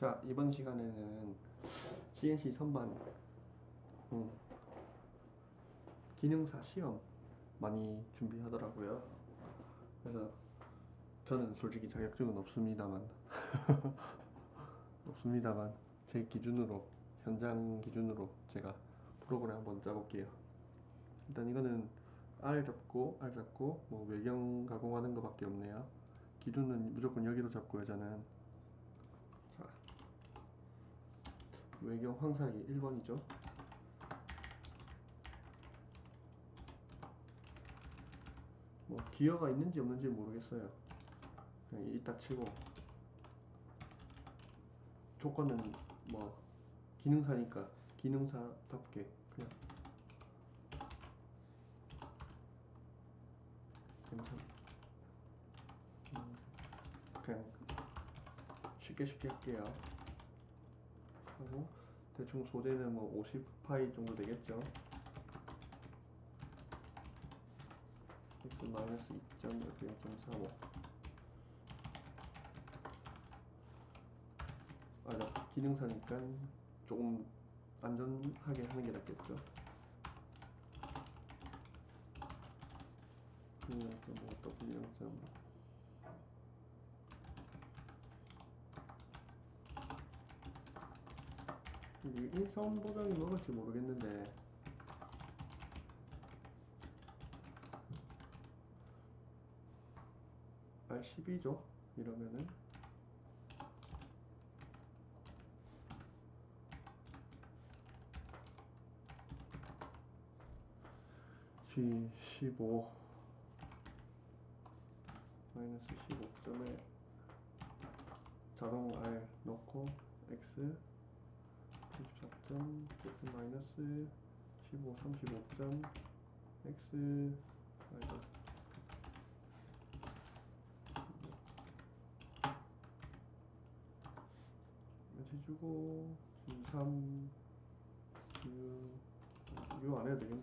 자 이번 시간에는 CNC 선반 음, 기능사 시험 많이 준비하더라고요. 그래서 저는 솔직히 자격증은 없습니다만 없습니다만 제 기준으로 현장 기준으로 제가 프로그램 한번 짜볼게요. 일단 이거는 R 잡고 R 잡고 뭐 외경 가공하는 것밖에 없네요. 기준은 무조건 여기로 잡고요. 저는 자 외경 황사기 1번이죠. 뭐 기어가 있는지 없는지 모르겠어요. 그냥 이따 치고 조건은 뭐 기능사니까 기능사답게 그냥 괜찮. 음, 그냥 쉽게 쉽게 할게요. 하고 대충 소재는 뭐 50파이 정도 되겠죠? X 마이너스 2점 0 0.35 아나 기능사니까 조금 안전하게 하는 게 낫겠죠? 그래서 뭐 W 0.5 저기 일선 보정이 먹을지 모르겠는데. R12죠? 이러면은. G15 마이너스 15점에 자동 R 넣고 X 34점 Z 마이너스 15 35점 X 마이너스 이렇게 주고 3 6 이거 안 해도 되겠네.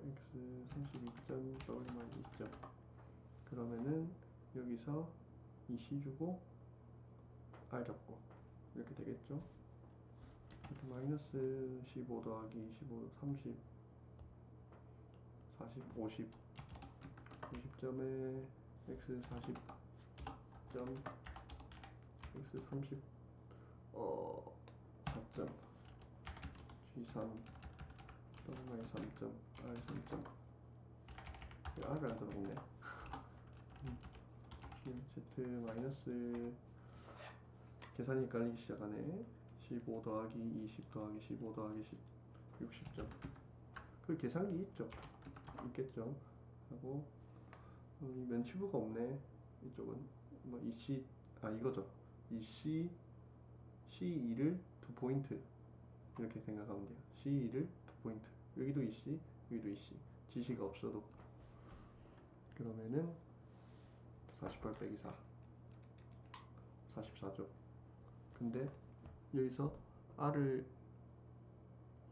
X 32점 w만 2점. 그러면은 여기서 이 c 주고 r 잡고. 이렇게 되겠죠 마이너스 15 더하기 15 30 40 50 50점에 x 40점 x 30 어, 4점. G3 W 3점 R 3점. R을 안 들어오네. Z 마이너스 계산이 헷갈리기 시작하네 15 더하기 20 더하기 15 더하기 10 60점 그 계산기 있죠 있겠죠 하고 어, 이 면치부가 없네 이쪽은 뭐 이C 아 이거죠 이C C2를 두 포인트 이렇게 생각하면 돼요. C2를 두 포인트. 여기도 EC, 여기도 EC. 지시가 없어도 그러면은 48 빼기 4 44죠. 근데 여기서 R을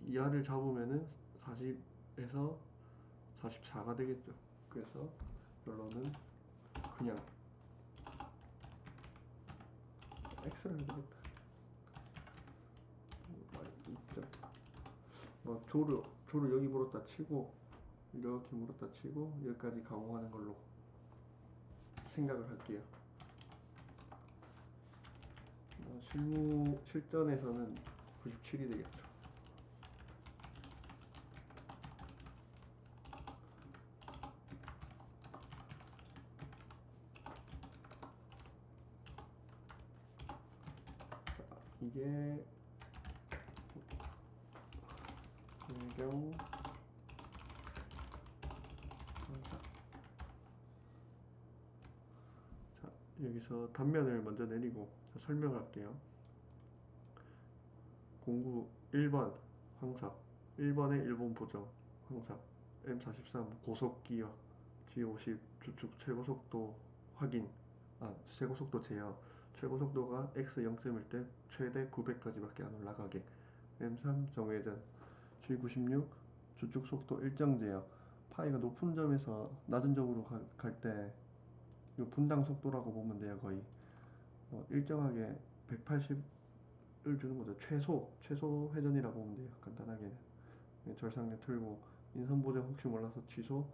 이 R을 잡으면은 40에서 44가 되겠죠. 그래서 결론은 그냥 X를 해야 되겠다. 있죠. 뭐 조를 조를 여기 물었다 치고 이렇게 물었다 치고 여기까지 가공하는 걸로 생각을 할게요. 뭐 실무 실전에서는 97이 되겠죠. 자, 이게 배경 자 여기서 단면을 먼저 내리고 설명할게요. 공구 1번 황삭 1번의 일본 보정 황삭 M43 고속기어 G50 주축 최고속도 확인 아 최고속도 제어. 최고속도가 X 0.1때 최대 900까지 밖에 안 올라가게. M3 정회전 G96 주축 속도 일정 제어. 파이가 높은 점에서 낮은 점으로 갈 때 이 분당 속도라고 보면 돼요 거의 뭐 일정하게 180을 주는 거죠. 최소 최소 회전이라고 보면 돼요. 간단하게는 네, 절상력 틀고 인선 보정 혹시 몰라서 취소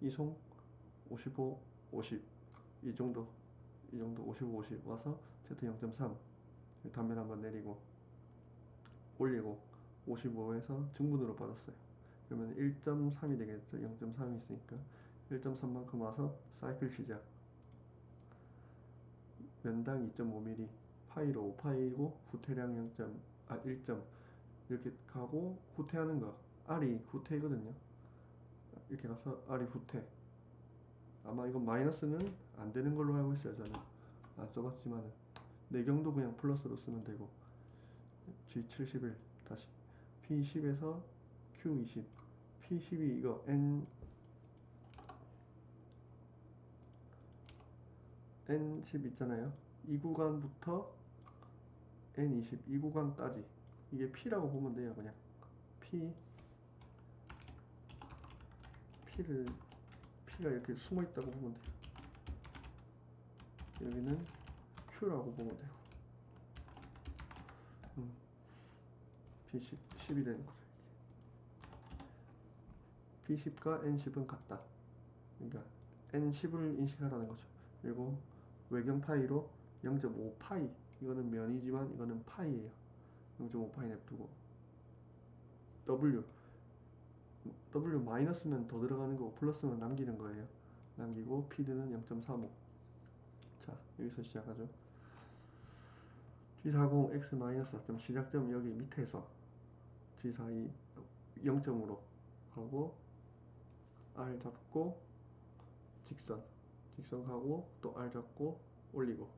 이송 55 50 이 정도 이 정도 55 50 와서 Z 0.3 단면 한번 내리고 올리고 55에서 증분으로 빠졌어요. 그러면 1.3이 되겠죠. 0.3이 있으니까 1.3만큼 와서 사이클 시작. 면당 2.5mm 파이로 5파이고 후퇴량 0. 아 1점 이렇게 가고 후퇴하는 거 R이 후퇴거든요. 이렇게 가서 R이 후퇴. 아마 이건 마이너스는 안 되는 걸로 알고 있어요. 저는 안 써봤지만은 내경도 그냥 플러스로 쓰면 되고 G71 다시 P10에서 Q20 P12 이거 N N10 있잖아요. 이 구간부터 N20 이 구간까지 이게 P라고 보면 돼요. 그냥 P P를 P가 이렇게 숨어 있다고 보면 돼요. 여기는 Q라고 보면 돼요. 음, P10 10이 되는 거죠. P10과 N10은 같다. 그러니까 N10을 인식하라는 거죠. 그리고 외경 파이로 0.5 파이 이거는 면이지만 이거는 파이예요. 0.5 파이 냅두고 W W 마이너스면 더 들어가는 거고 플러스면 남기는 거예요. 남기고 피드는 0.35. 자 여기서 시작하죠. G40 X 마이너스 4점 시작점 여기 밑에서 G42 0점으로 하고 R 잡고 직선 직선 가고 또 R 잡고 올리고.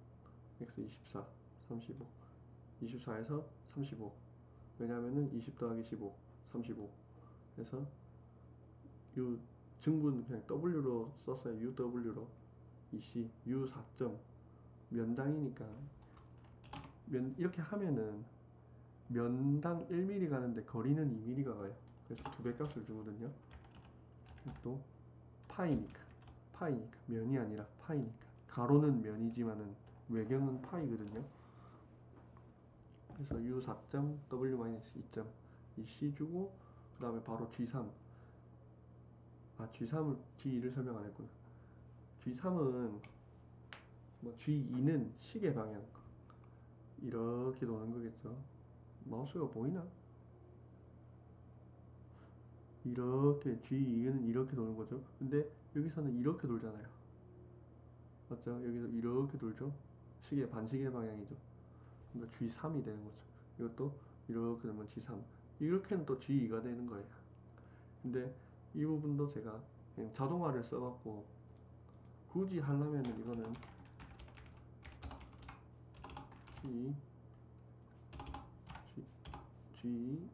X 24 35 24에서 35 왜냐면은 20 더하기 15 35 그래서 요 증분 그냥 W로 썼어요. UW로. EC U 4점. 면당이니까. 면 이렇게 하면은 면당 1mm 가는데 거리는 2mm가 가요. 그래서 두 배 값을 주거든요. 또 파이니까 파이니까 면이 아니라 파이니까. 가로는 면이지만은 외경은 파이거든요. 그래서 U 4점 W 마이너스 2점. 이 C 주고 그 다음에 바로 G3 아 G3을 G2를 설명 안 했구나. G3은 뭐 G2는 시계 방향. 이렇게 도는 거겠죠. 마우스가 보이나? 이렇게 G2는 이렇게 도는 거죠. 근데 여기서는 이렇게 돌잖아요 맞죠? 여기서 이렇게 돌죠 시계 반시계 방향이죠 그러니까 G3이 되는 거죠 이것도 이렇게 되면 G3 이렇게는 또 G2가 되는 거예요 근데 이 부분도 제가 그냥 자동화를 써갖고 굳이 하려면은 이거는 G G G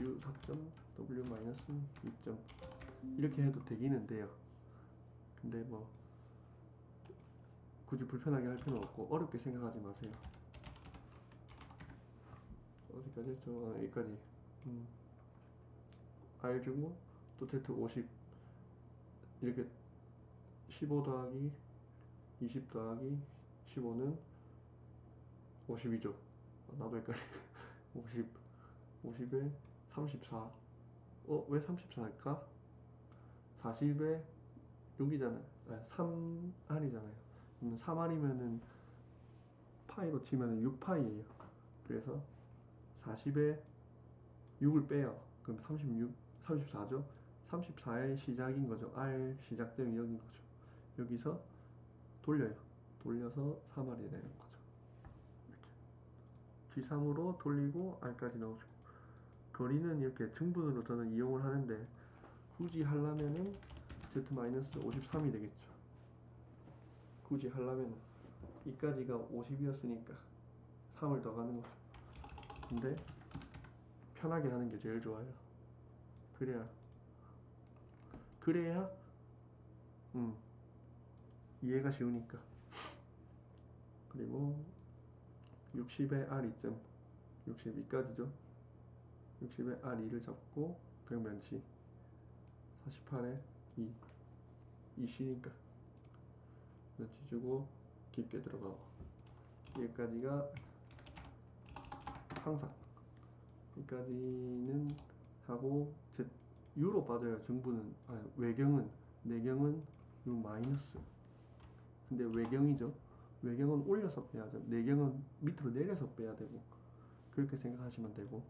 U 4점 W 마이너스 2점 이렇게 해도 되기는 돼요. 근데 뭐 굳이 불편하게 할 필요는 없고 어렵게 생각하지 마세요. 어디까지 했죠? 아, 여기까지. 음. R 주고 또 Z 50 이렇게 15 더하기 20 더하기 15는 52죠. 나도 헷갈려. 50 50에 34. 어, 왜 34일까? 40에 6이잖아요. 아, 3R이잖아요. 그럼 3R이면은 파이로 치면은 6파이예요. 그래서 40에 6을 빼요. 그럼 36, 34죠. 34의 시작인 거죠. R 시작점이 여기인 거죠. 여기서 돌려요. 돌려서 3R이 되는 거죠. 이렇게. G3으로 돌리고 R까지 넣어주고. 거리는 이렇게 증분으로 저는 이용을 하는데 굳이 하려면은 Z-53이 되겠죠. 굳이 하려면 이까지가 50이었으니까 3을 더 가는 거죠. 근데 편하게 하는 게 제일 좋아요. 그래야 그래야 음 이해가 쉬우니까 그리고 60에 R2점 62까지죠 60에 R2를 잡고 벽면치 48에 2 2C니까 면치 주고 깊게 들어가고 여기까지가 항상. 여기까지는 하고 제 U로 빠져요 정부는. 아니 외경은. 내경은 U 마이너스. 근데 외경이죠. 외경은 올려서 빼야죠 내경은 밑으로 내려서 빼야 되고 그렇게 생각하시면 되고.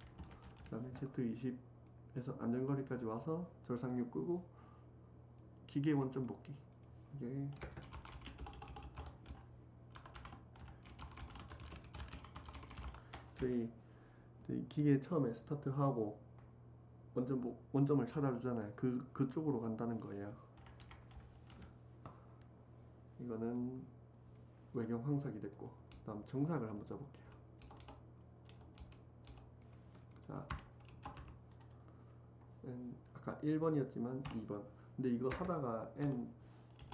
그 다음에 Z20 에서 안전거리까지 와서 절상류 끄고 기계 원점 복귀 이게 저희, 저희 기계 처음에 스타트하고 원점 보- 원점을 찾아주잖아요. 그 그쪽으로 간다는 거예요. 이거는 외경 황삭이 됐고, 다음 정삭을 한번 짜볼게요. 자, N, 아까 1번이었지만 2번. 근데 이거 하다가 N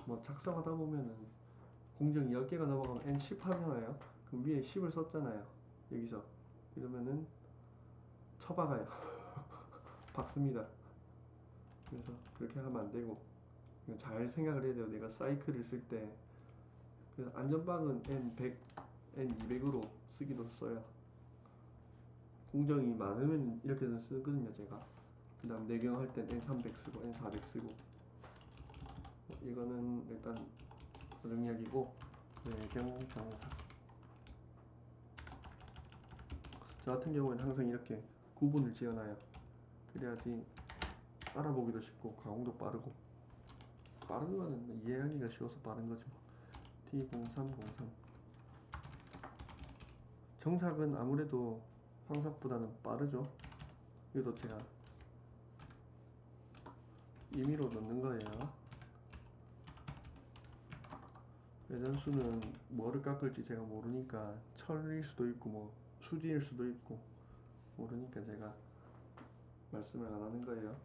뭐 작성하다 보면은 공정 10개가 넘어가면 N 10 하잖아요. 그럼 위에 10을 썼잖아요. 여기서 이러면은 쳐박아요. 박습니다. 그래서 그렇게 하면 안 되고 잘 생각을 해야 돼요. 내가 사이클을 쓸 때 그래서 안전빵은 N100, N200으로 쓰기도 써요. 공정이 많으면 이렇게는 쓰거든요, 제가. 그 다음 내경 할 땐 N300 쓰고 N400 쓰고 뭐 이거는 일단 정리하기고 내경 정사 저 같은 경우는 항상 이렇게 구분을 지어놔요. 그래야지 알아보기도 쉽고 가공도 빠르고 빠른 거는 뭐 이해하기가 쉬워서 빠른 거지 뭐. T0303 정삭은 아무래도 황삭보다는 빠르죠. 이것도 제가 임의로 넣는 거예요. 회전수는 뭐를 깎을지 제가 모르니까 철일 수도 있고 뭐 수지일 수도 있고 모르니까 제가 말씀을 안 하는 거예요.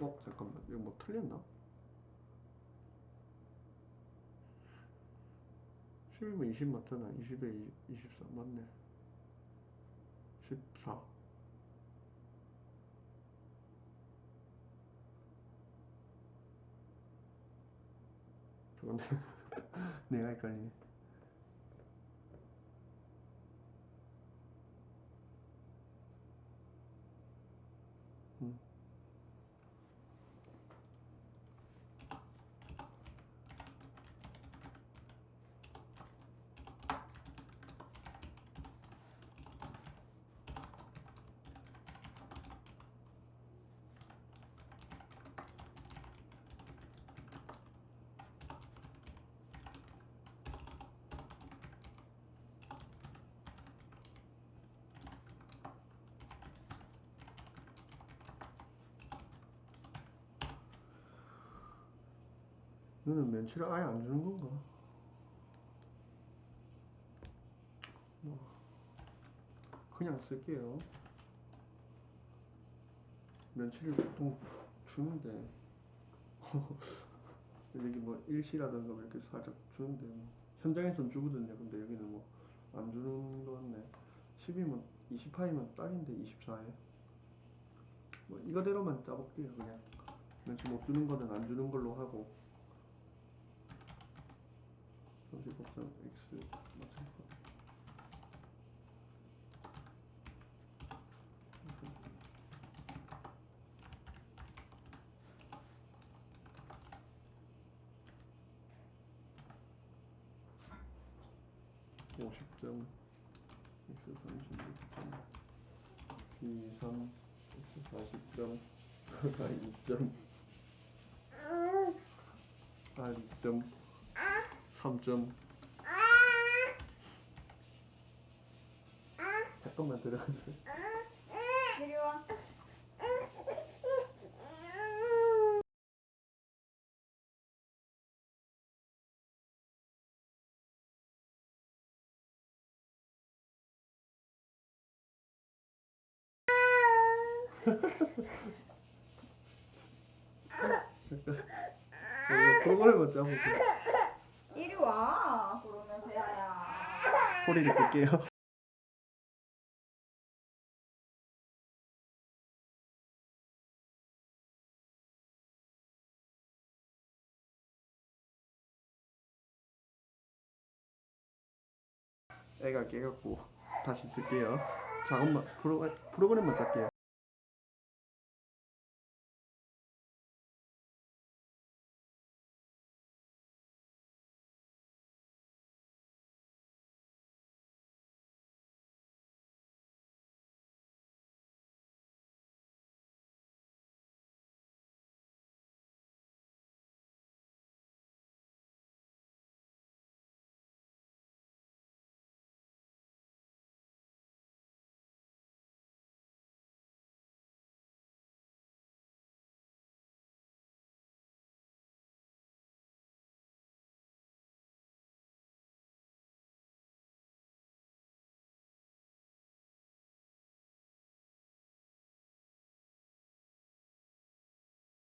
어 잠깐만 이거 뭐 틀렸나? 10이면 20 맞잖아 20에 24 맞네 14 저건 내가 헷갈리네 음. 너는 면치를 아예 안 주는 건가? 뭐 그냥 쓸게요. 면치를 보통 주는데 여기 뭐 일시라든가 뭐 이렇게 살짝 주는데 뭐 현장에선 주거든요. 근데 여기는 뭐 안 주는 거 같네. 10이면 28이면 딱인데 24에 뭐 이거대로만 짜볼게요 그냥 면치 못 주는 거는 안 주는 걸로 하고 35점 x 맞출 거. 오십 점 x 삼십 점 b 삼 x 사십 점 y 이점 r 이점 3점. 잠깐만 들어가세요. 이리 와. 이거 프로그램을 짜볼게 와 그러면 세아야 소리를 끌게요. 애가 깨갖고 다시 쓸게요. 작업만 프로, 프로그램만 짤게요.